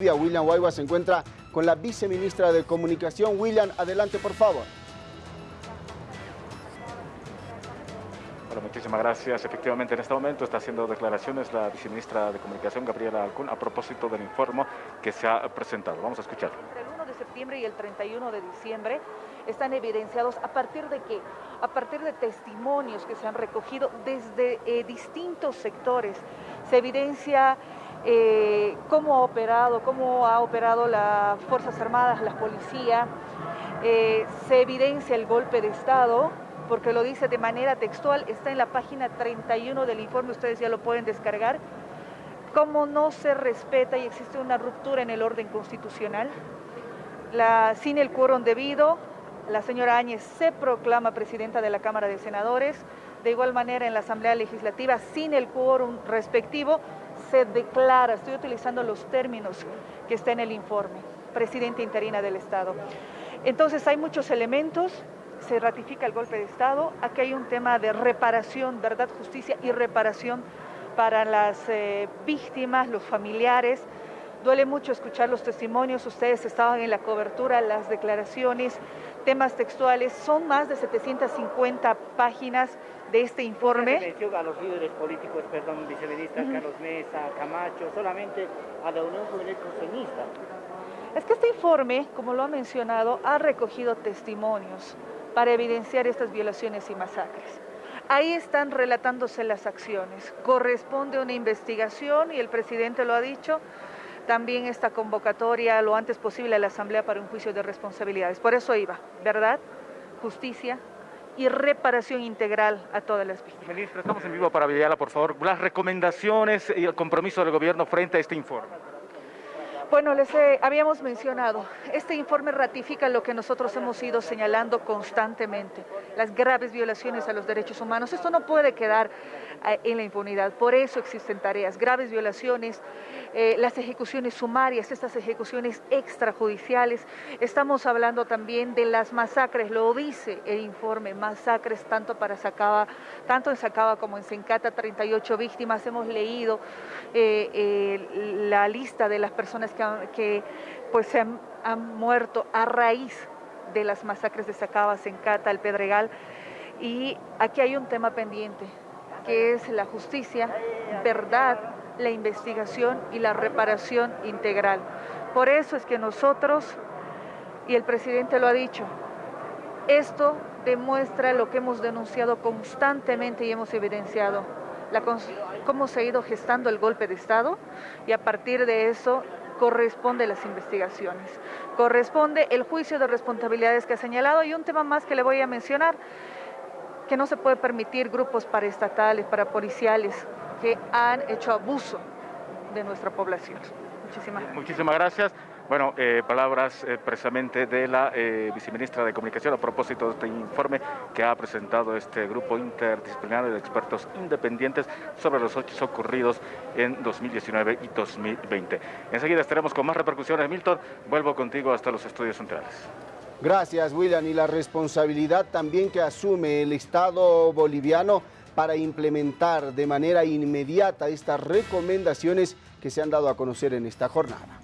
William Guayba se encuentra con la viceministra de Comunicación. William, adelante por favor. Bueno, muchísimas gracias. Efectivamente, en este momento está haciendo declaraciones la viceministra de Comunicación, Gabriela Alcún, a propósito del informe que se ha presentado. Vamos a escuchar. Entre el 1 de septiembre y el 31 de diciembre están evidenciados a partir de qué? A partir de testimonios que se han recogido desde eh, distintos sectores. Se evidencia eh, cómo ha operado, cómo ha operado las Fuerzas Armadas, la policía, eh, se evidencia el golpe de Estado, porque lo dice de manera textual, está en la página 31 del informe, ustedes ya lo pueden descargar, cómo no se respeta y existe una ruptura en el orden constitucional, sin el quórum debido, la señora Áñez se proclama presidenta de la Cámara de Senadores, de igual manera en la Asamblea Legislativa, sin el quórum respectivo, se declara, estoy utilizando los términos que está en el informe, presidenta interina del Estado. Entonces hay muchos elementos, se ratifica el golpe de Estado, aquí hay un tema de reparación, verdad, justicia y reparación para las eh, víctimas, los familiares. Duele mucho escuchar los testimonios, ustedes estaban en la cobertura, las declaraciones, temas textuales, son más de 750 páginas de este informe. A los líderes políticos, perdón, viceministra Carlos Mesa, Camacho, solamente a la Unión Juvenil Coseñista. Es que este informe, como lo ha mencionado, ha recogido testimonios para evidenciar estas violaciones y masacres. Ahí están relatándose las acciones. Corresponde una investigación y el presidente lo ha dicho, también esta convocatoria lo antes posible a la Asamblea para un juicio de responsabilidades. Por eso iba, ¿verdad? Justicia, y reparación integral a todas las víctimas. Ministra, estamos en vivo para Villalba, por favor. Las recomendaciones y el compromiso del gobierno frente a este informe. Bueno, les habíamos mencionado, este informe ratifica lo que nosotros hemos ido señalando constantemente, las graves violaciones a los derechos humanos. Esto no puede quedar eh, en la impunidad, por eso existen tareas, graves violaciones, eh, las ejecuciones sumarias, estas ejecuciones extrajudiciales. Estamos hablando también de las masacres, lo dice el informe, masacres tanto para Sacaba, tanto en Sacaba como en Sencata, 38 víctimas. Hemos leído eh, la lista de las personas que que, pues se han, muerto a raíz de las masacres de Sacabas, en Cata, el Pedregal. Y aquí hay un tema pendiente, que es la justicia, verdad, la investigación y la reparación integral. Por eso es que nosotros, y el presidente lo ha dicho, esto demuestra lo que hemos denunciado constantemente y hemos evidenciado, cómo se ha ido gestando el golpe de Estado y a partir de eso corresponde las investigaciones, corresponde el juicio de responsabilidades que ha señalado y un tema más que le voy a mencionar, que no se puede permitir grupos paraestatales, parapoliciales que han hecho abuso de nuestra población. Muchísimas gracias. Muchísimas gracias. Bueno, eh, palabras eh, precisamente de la eh, viceministra de Comunicación a propósito de este informe que ha presentado este grupo interdisciplinario de expertos independientes sobre los hechos ocurridos en 2019 y 2020. Enseguida estaremos con más repercusiones. Milton, vuelvo contigo hasta los estudios centrales. Gracias, William. Y la responsabilidad también que asume el Estado boliviano para implementar de manera inmediata estas recomendaciones que se han dado a conocer en esta jornada.